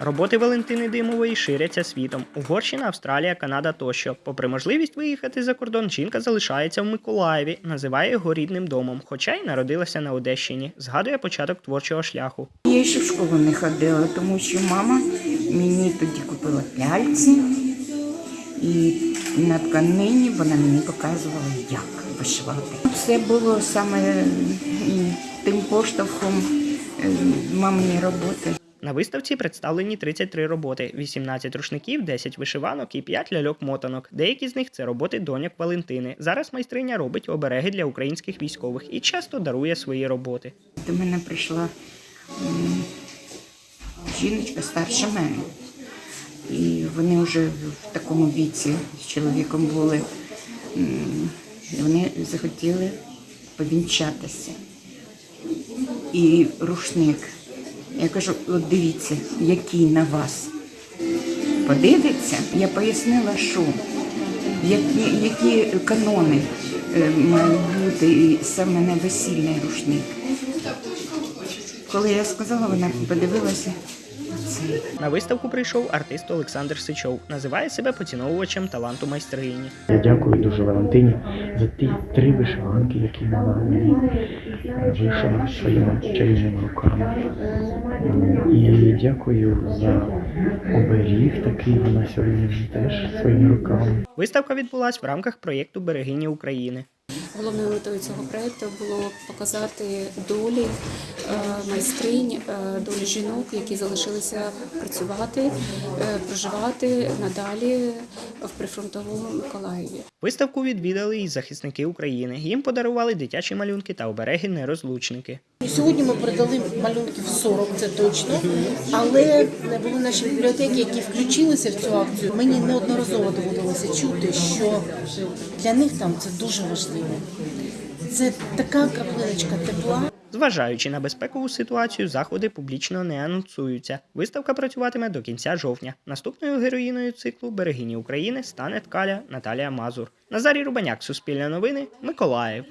Роботи Валентини Димової ширяться світом. Угорщина, Австралія, Канада тощо. Попри можливість виїхати за кордон, жінка залишається в Миколаєві, називає його рідним домом, хоча й народилася на Одещині. Згадує початок творчого шляху. Я ще в школу не ходила, тому що мама мені тоді купила ляльці, і на тканині вона мені показувала, як вишивати. Це було саме тим поштовхом е, маминої роботи. На виставці представлені 33 роботи: 18 рушників, 10 вишиванок і 5 ляльок-мотанок. Деякі з них це роботи доньок Валентини. Зараз майстриня робить обереги для українських військових і часто дарує свої роботи. До мене прийшла жіночка старша мене. І вони вже в такому віці з чоловіком були. І Вони захотіли повінчатися. І рушник. Я кажу, от дивіться, який на вас подивиться. Я пояснила, що які, які канони е, мають бути саме на весільний рушник. Коли я сказала, вона подивилася. На виставку прийшов артист Олександр Сичов. Називає себе поціновувачем таланту майстрині. Я дякую дуже Валентині за ті три вишиванки, які вона мені е, вишила своїми чарівними руками. М, І дякую за оберіг такий вона сьогодні теж своїми руками. Виставка відбулась в рамках проєкту Берегині України. Головною метою цього проєкту було показати долі е, майстринь, е, долі жінок, які залишилися працювати, е, проживати надалі в прифронтовому Миколаєві. Виставку відвідали і захисники України. Їм подарували дитячі малюнки та обереги нерозлучники. Сьогодні ми передали малюнків 40, це точно. Але були наші бібліотеки, які включилися в цю акцію. Мені неодноразово доводилося чути, що для них там це дуже важливо. Це така краплиночка тепла. Зважаючи на безпекову ситуацію, заходи публічно не анонсуються. Виставка працюватиме до кінця жовтня. Наступною героїною циклу Берегині України стане ткаля Наталія Мазур. Назарій Рубаняк, Суспільне новини, Миколаїв.